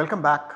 Welcome back.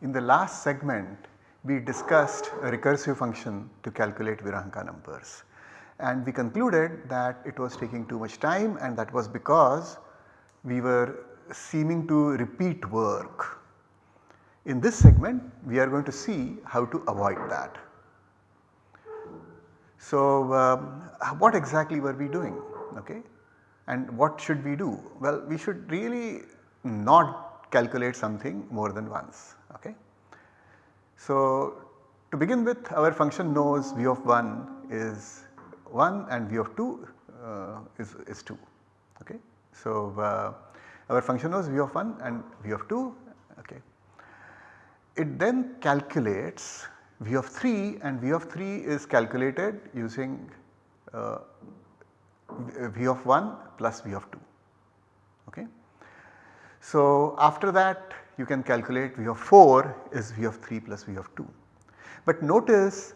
In the last segment we discussed a recursive function to calculate Virahanka numbers and we concluded that it was taking too much time and that was because we were seeming to repeat work. In this segment we are going to see how to avoid that. So, um, what exactly were we doing okay and what should we do? Well, we should really not calculate something more than once okay. So, to begin with our function knows v of 1 is 1 and v of 2 uh, is, is 2 okay. So, uh, our function knows v of 1 and v of 2 okay. It then calculates v of 3 and v of 3 is calculated using uh, v of 1 plus v of 2 okay. So, after that you can calculate v of 4 is v of 3 plus v of 2. But notice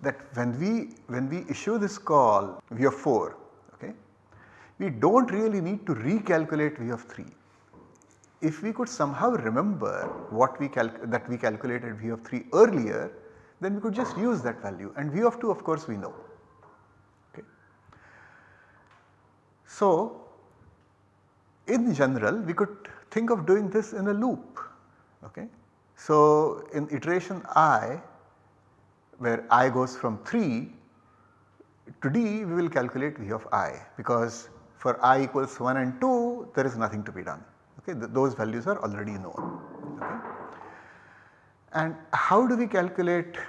that when we when we issue this call v of 4 okay, we do not really need to recalculate v of 3. If we could somehow remember what we that we calculated v of 3 earlier then we could just use that value and v of 2 of course we know. Okay. So, in general we could think of doing this in a loop. Okay. So, in iteration i where i goes from 3 to d we will calculate v of i because for i equals 1 and 2 there is nothing to be done okay Th those values are already known okay. And how do we calculate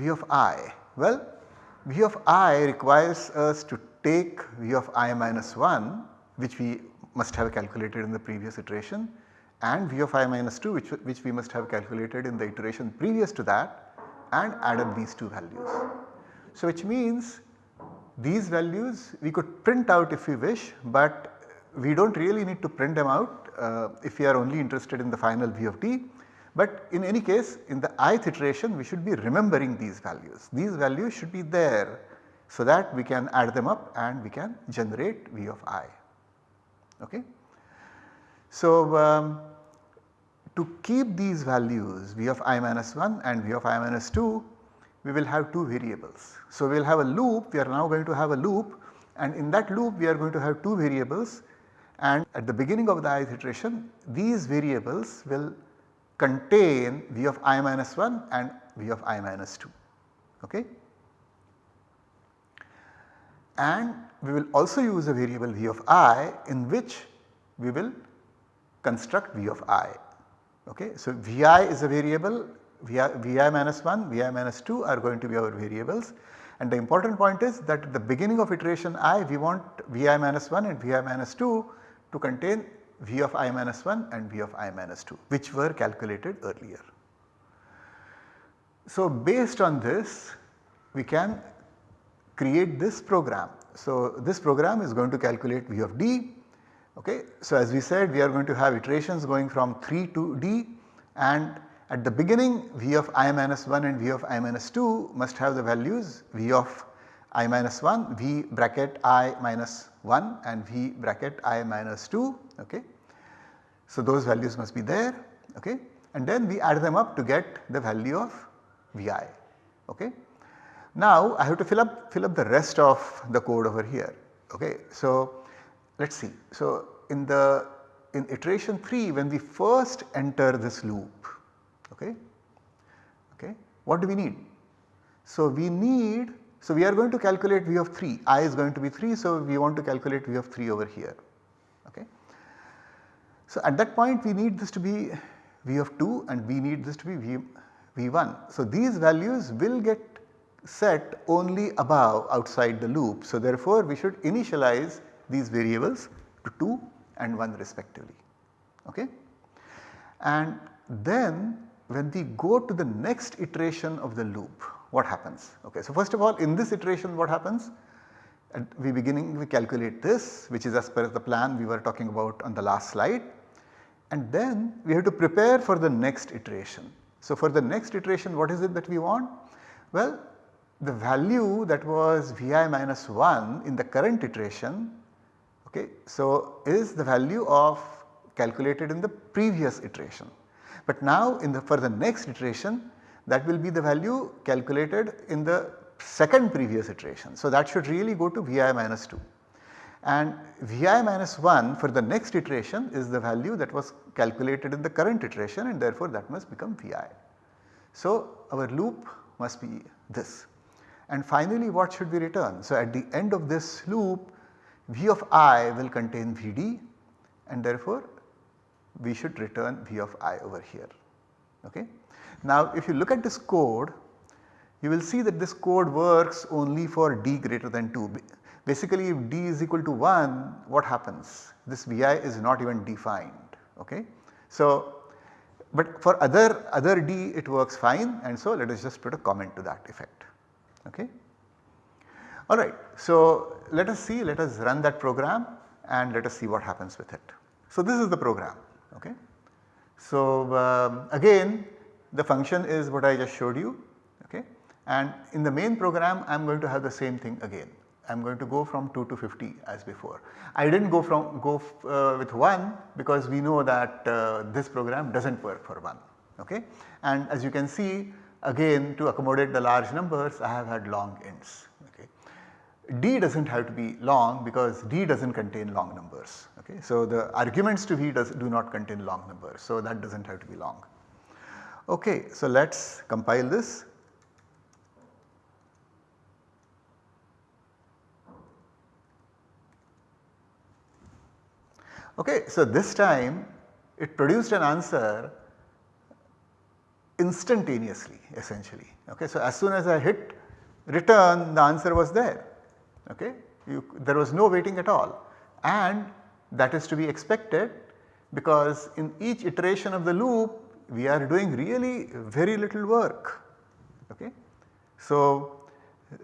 v of i? Well v of i requires us to take v of i minus 1 which we must have calculated in the previous iteration and v of i minus 2 which, which we must have calculated in the iteration previous to that and added these two values. So which means these values we could print out if we wish but we do not really need to print them out uh, if we are only interested in the final v of t. But in any case in the ith iteration we should be remembering these values. These values should be there so that we can add them up and we can generate v of i. Okay. So, um, to keep these values v of i minus 1 and v of i minus 2 we will have two variables. So, we will have a loop we are now going to have a loop and in that loop we are going to have two variables and at the beginning of the ith iteration these variables will contain v of i minus 1 and v of i minus 2. Okay. And we will also use a variable v of i in which we will construct v of i. Okay. So, vi is a variable vi, vi minus 1, vi minus 2 are going to be our variables and the important point is that at the beginning of iteration i we want vi minus 1 and vi minus 2 to contain v of i minus 1 and v of i minus 2 which were calculated earlier. So, based on this we can create this program. So, this program is going to calculate v of d Okay. So, as we said we are going to have iterations going from 3 to d and at the beginning v of i minus 1 and v of i minus 2 must have the values v of i minus 1, v bracket i minus 1 and v bracket i minus 2. Okay. So, those values must be there okay. and then we add them up to get the value of vi. Okay. Now, I have to fill up fill up the rest of the code over here. Okay. So, let us see. So, in the in iteration 3 when we first enter this loop okay, okay, what do we need? So, we need so we are going to calculate v of 3 i is going to be 3 so we want to calculate v of 3 over here okay. So, at that point we need this to be v of 2 and we need this to be v, v1. So, these values will get set only above outside the loop. So, therefore, we should initialize these variables to 2 and 1 respectively. Okay? And then when we go to the next iteration of the loop what happens? Okay, so first of all in this iteration what happens? At we beginning we calculate this which is as per the plan we were talking about on the last slide and then we have to prepare for the next iteration. So for the next iteration what is it that we want? Well the value that was Vi minus 1 in the current iteration okay, so is the value of calculated in the previous iteration. But now in the for the next iteration that will be the value calculated in the second previous iteration. So that should really go to Vi minus 2 and Vi minus 1 for the next iteration is the value that was calculated in the current iteration and therefore that must become Vi. So our loop must be this. And finally what should we return? So at the end of this loop V of i will contain Vd and therefore we should return V of i over here. Okay. Now if you look at this code you will see that this code works only for d greater than 2. Basically if d is equal to 1 what happens? This Vi is not even defined. Okay. So but for other other d it works fine and so let us just put a comment to that effect. Okay. Alright, so let us see let us run that program and let us see what happens with it. So this is the program. Okay. So um, again the function is what I just showed you okay and in the main program I am going to have the same thing again. I am going to go from 2 to 50 as before. I did not go from go uh, with 1 because we know that uh, this program does not work for 1 okay. And as you can see again to accommodate the large numbers I have had long ints okay. D does not have to be long because D does not contain long numbers okay. So the arguments to V does do not contain long numbers so that does not have to be long. Okay, so let us compile this Okay, so this time it produced an answer instantaneously essentially. Okay, so as soon as I hit return the answer was there. Okay, you, there was no waiting at all and that is to be expected because in each iteration of the loop we are doing really very little work. Okay. So,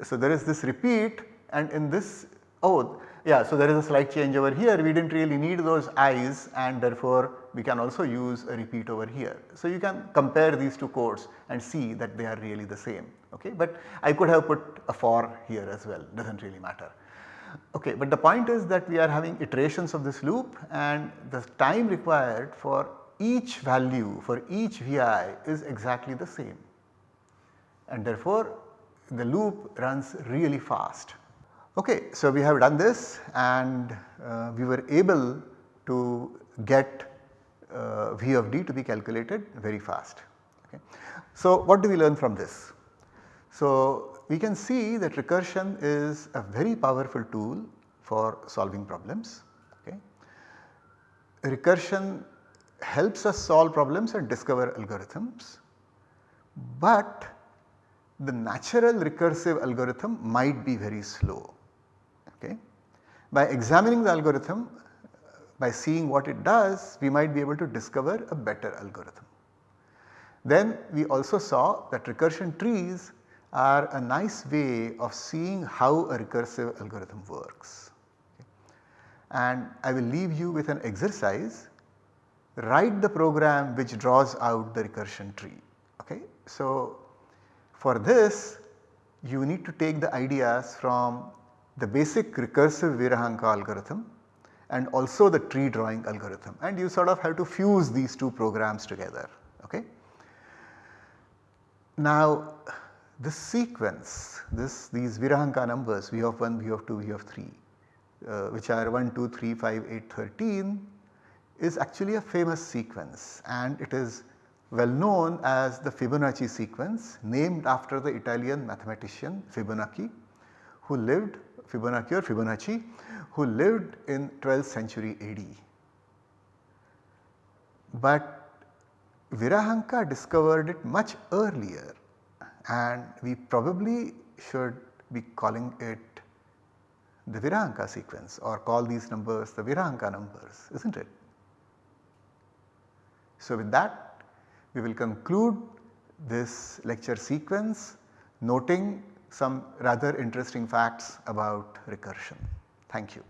so there is this repeat and in this oh yeah, so there is a slight change over here we did not really need those i's and therefore we can also use a repeat over here. So you can compare these two codes and see that they are really the same okay but I could have put a for here as well does not really matter. Okay, but the point is that we are having iterations of this loop and the time required for each value for each Vi is exactly the same and therefore the loop runs really fast. Okay, so we have done this and uh, we were able to get uh, V of d to be calculated very fast. Okay. So what do we learn from this? So we can see that recursion is a very powerful tool for solving problems. Okay. Recursion helps us solve problems and discover algorithms, but the natural recursive algorithm might be very slow. Okay. By examining the algorithm, by seeing what it does, we might be able to discover a better algorithm. Then we also saw that recursion trees are a nice way of seeing how a recursive algorithm works. And I will leave you with an exercise, write the program which draws out the recursion tree. Okay? So, for this you need to take the ideas from the basic recursive Virahanka algorithm and also the tree drawing algorithm and you sort of have to fuse these two programs together. Okay. Now this sequence this these Virahanka numbers V of 1, V of 2, V of 3 uh, which are 1, 2, 3, 5, 8, 13 is actually a famous sequence and it is well known as the Fibonacci sequence named after the Italian mathematician Fibonacci who lived Fibonacci or Fibonacci who lived in 12th century AD. But Virahanka discovered it much earlier and we probably should be calling it the Virahanka sequence or call these numbers the Virahanka numbers is not it. So with that we will conclude this lecture sequence noting some rather interesting facts about recursion. Thank you.